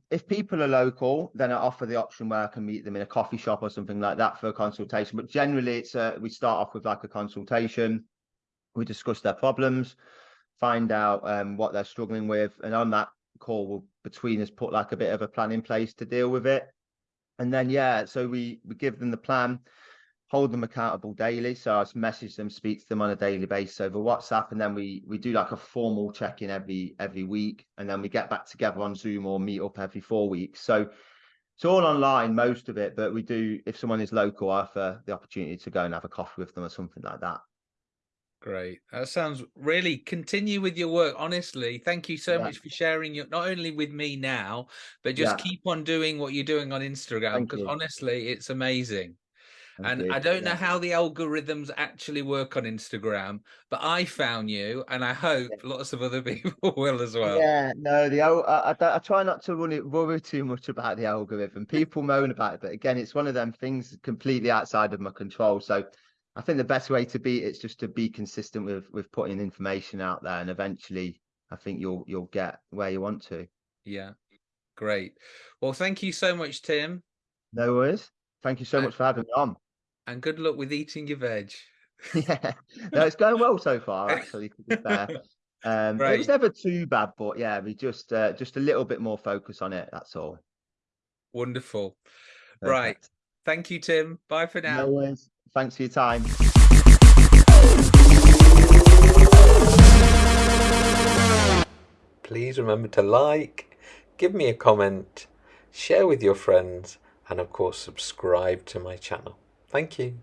If people are local, then I offer the option where I can meet them in a coffee shop or something like that for a consultation. But generally, it's a, we start off with like a consultation. We discuss their problems, find out um, what they're struggling with, and on that call, we'll between us put like a bit of a plan in place to deal with it. And then yeah, so we we give them the plan, hold them accountable daily. So I just message them, speak to them on a daily basis over WhatsApp, and then we we do like a formal check in every every week, and then we get back together on Zoom or meet up every four weeks. So it's all online, most of it, but we do if someone is local, I offer uh, the opportunity to go and have a coffee with them or something like that. Great. That sounds really continue with your work. Honestly, thank you so Yeah. much for sharing your not only with me now, but just Yeah. keep on doing what you're doing on Instagram because honestly, it's amazing. And you. I don't know how the algorithms actually work on Instagram, but I found you, and I hope lots of other people will as well. Yeah, no, the I, I, I try not to run it, worry too much about the algorithm. People moan about it, but again, it's one of them things completely outside of my control. So I think the best way to be it's just to be consistent with with putting information out there, and eventually, I think you'll you'll get where you want to. Yeah. Great. Well, thank you so much, Tim, No worries. Thank you so much for having me on. And good luck with eating your veg. Yeah, no, it's going well so far. Actually, to be fair, um, it was never too bad, but yeah, we just uh, just a little bit more focus on it. That's all. Wonderful. Right. Thank you, Tim. Bye for now. No worries. Thanks for your time. Please remember to like, give me a comment, share with your friends, and of course, subscribe to my channel. Thank you.